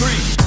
three.